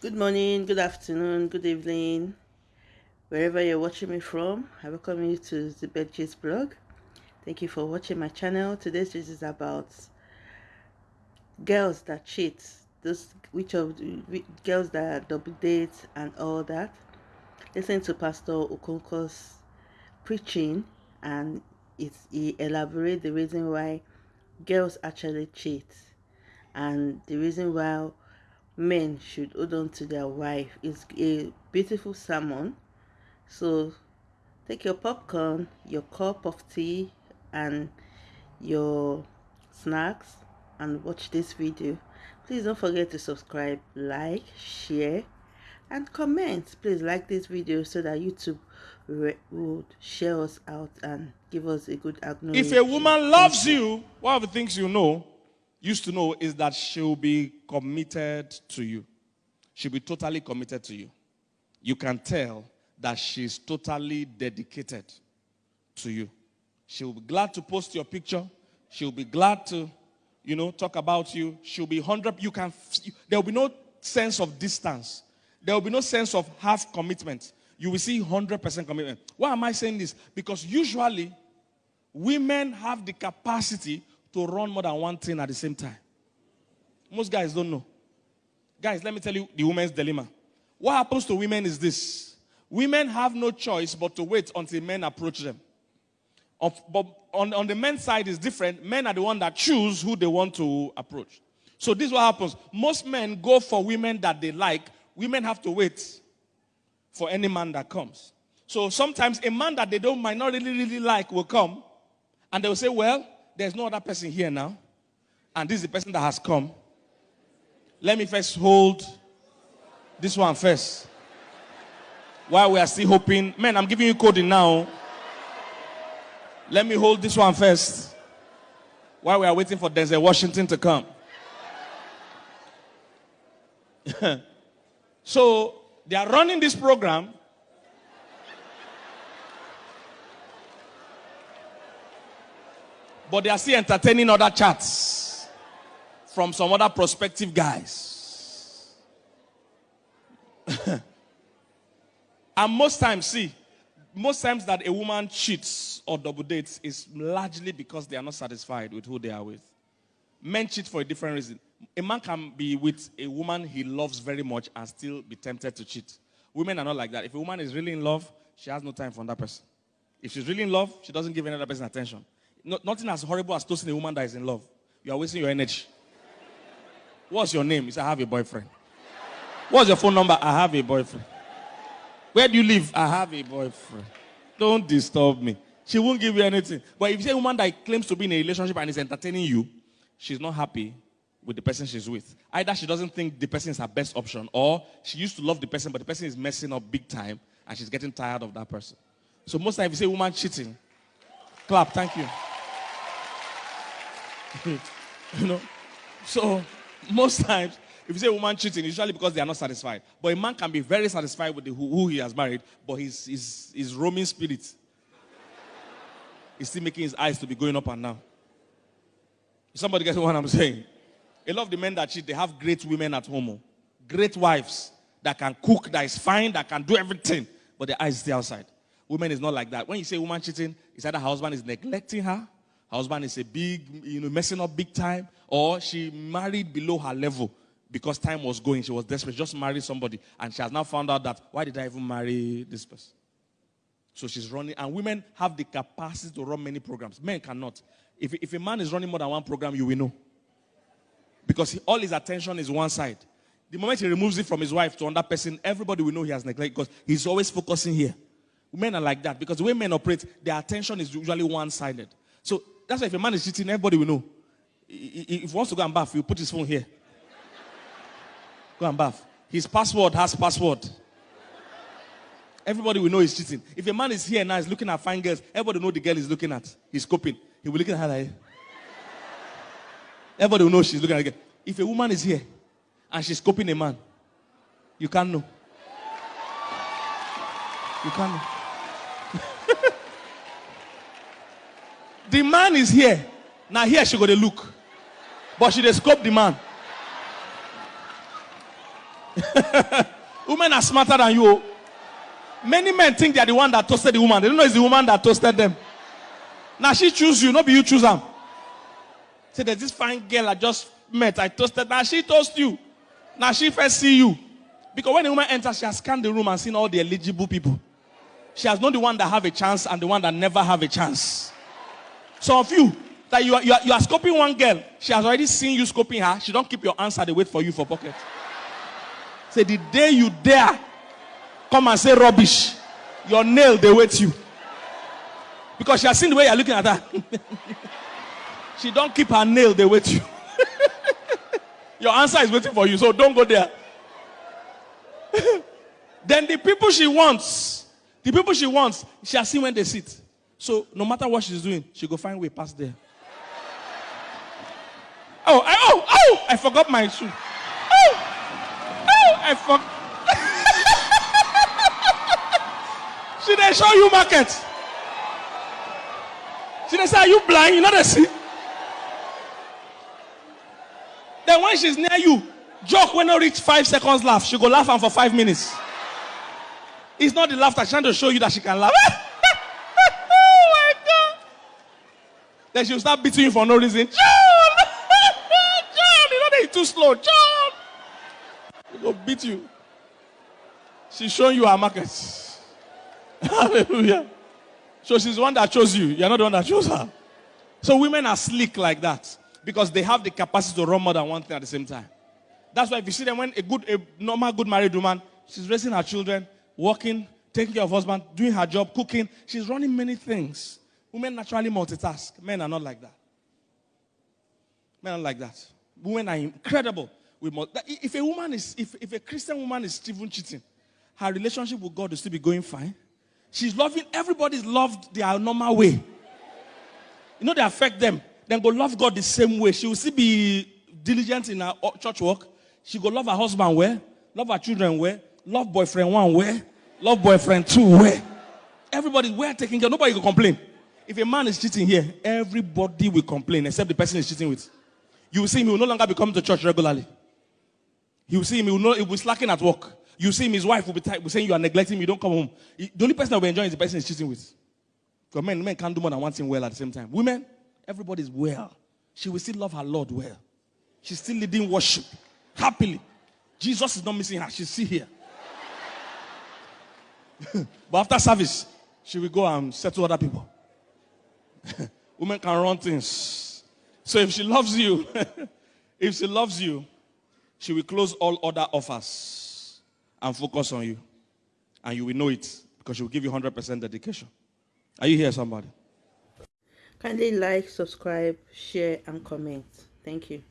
Good morning, good afternoon, good evening, wherever you're watching me from. I welcome you to the Bedgist blog. Thank you for watching my channel. Today's video is about girls that cheat, those which of girls that double date and all that. Listen to Pastor Okonkwo's preaching and it's, he elaborate the reason why girls actually cheat and the reason why men should hold on to their wife. is a beautiful sermon. So take your popcorn, your cup of tea, and your snacks and watch this video. Please don't forget to subscribe, like, share, and comment. Please like this video so that YouTube would share us out and give us a good acknowledgement. If a woman loves you, one of the things you know used to know is that she'll be committed to you. She'll be totally committed to you. You can tell that she's totally dedicated to you. She'll be glad to post your picture. She'll be glad to, you know, talk about you. She'll be 100. You can, there will be no sense of distance. There will be no sense of half commitment. You will see 100% commitment. Why am I saying this? Because usually women have the capacity to run more than one thing at the same time. Most guys don't know. Guys, let me tell you the woman's dilemma. What happens to women is this women have no choice but to wait until men approach them. Of, but on, on the men's side is different. Men are the one that choose who they want to approach. So this is what happens. Most men go for women that they like. Women have to wait for any man that comes. So sometimes a man that they don't might not really, really like will come and they will say, Well, there's no other person here now. And this is the person that has come. Let me first hold this one first. While we are still hoping. Man, I'm giving you coding now. Let me hold this one first. While we are waiting for Denzel Washington to come. so they are running this program But they are still entertaining other chats from some other prospective guys. and most times, see, most times that a woman cheats or double dates is largely because they are not satisfied with who they are with. Men cheat for a different reason. A man can be with a woman he loves very much and still be tempted to cheat. Women are not like that. If a woman is really in love, she has no time for another person. If she's really in love, she doesn't give another person attention. No, nothing as horrible as toasting a woman that is in love. You are wasting your energy. What's your name? He said, I have a boyfriend. What's your phone number? I have a boyfriend. Where do you live? I have a boyfriend. Don't disturb me. She won't give you anything. But if you say a woman that claims to be in a relationship and is entertaining you, she's not happy with the person she's with. Either she doesn't think the person is her best option, or she used to love the person, but the person is messing up big time and she's getting tired of that person. So most times if you say woman cheating, clap, thank you. you know? So, most times, if you say woman cheating, usually because they are not satisfied. But a man can be very satisfied with the, who, who, he has married, but his, his, his roaming spirit is still making his eyes to be going up and down. Somebody gets what I'm saying? A lot of the men that cheat, they have great women at home. Oh. Great wives that can cook, that is fine, that can do everything, but their eyes stay outside. Women is not like that. When you say woman cheating, it's either her husband is neglecting her her husband is a big, you know, messing up big time, or she married below her level because time was going. She was desperate, just married somebody, and she has now found out that why did I even marry this person? So she's running, and women have the capacity to run many programs. Men cannot. If, if a man is running more than one program, you will know. Because he, all his attention is one side. The moment he removes it from his wife to another person, everybody will know he has neglected because he's always focusing here. Men are like that because the way men operate, their attention is usually one sided. So that's why if a man is cheating, everybody will know. If he wants to go and bath, he'll put his phone here. Go and bath. His password has password. Everybody will know he's cheating. If a man is here now, he's looking at fine girls, everybody know the girl he's looking at. He's coping. He will look at her like. Everybody will know she's looking at girl. If a woman is here and she's coping a man, you can't know. You can't know. The man is here. Now here she got to look. But she dey scope the man. Women are smarter than you. Many men think they are the one that toasted the woman. They don't know it's the woman that toasted them. Now she choose you, not be you choose her. Say there's this fine girl I just met. I toasted. Now she toast you. Now she first see you. Because when the woman enters, she has scanned the room and seen all the eligible people. She has known the one that have a chance and the one that never have a chance. Some of you that you are, you are, you are scoping one girl, she has already seen you scoping her. She don't keep your answer. They wait for you for pocket. Say the day you dare come and say rubbish, your nail they wait you. Because she has seen the way you're looking at her. she don't keep her nail, they wait you. your answer is waiting for you, so don't go there. then the people she wants, the people she wants, she has seen when they sit. So no matter what she's doing, she go find way past there. Oh, I, oh, oh! I forgot my shoe. Oh, oh! I forgot. she they show you market. She they say, are you blind? You know see. Then when she's near you, joke when not reach five seconds laugh. She go laugh and for five minutes. It's not the laughter she's trying to show you that she can laugh. Then she'll start beating you for no reason. John! John! You know they're too slow. John! She go beat you. She's showing you her market. Hallelujah. So she's the one that chose you. You're not the one that chose her. So women are slick like that because they have the capacity to run more than one thing at the same time. That's why if you see them when a good, a normal, good married woman, she's raising her children, working, taking care of husband, doing her job, cooking. She's running many things. Women naturally multitask. Men are not like that. Men are like that. Women are incredible. If a woman is, if, if a Christian woman is even cheating, her relationship with God will still be going fine. She's loving, everybody's loved their normal way. You know, they affect them. Then go love God the same way. She will still be diligent in her uh, church work. She go love her husband where, love her children where, love boyfriend one where, love boyfriend two where. Everybody's where taking care. Nobody will complain. If a man is cheating here, everybody will complain except the person he's cheating with. You will see him, he will no longer be coming to church regularly. You will see him, he will, know, he will be slacking at work. You will see him, his wife will be, type, will saying you are neglecting me, you don't come home. He- The only person that will be enjoying is the person he's cheating with. Because men, men can't do more than one thing well at the same time. Women, everybody's well. She will still love her Lord well. She's still leading worship happily. Jesus is not missing her. She's still here. but after service, she will go and settle other people. Women can run things. So if she loves you, if she loves you, she will close all other offers and focus on you. And you will know it because she will give you 100% dedication. Are you here, somebody? Kindly like, subscribe, share, and comment. Thank you.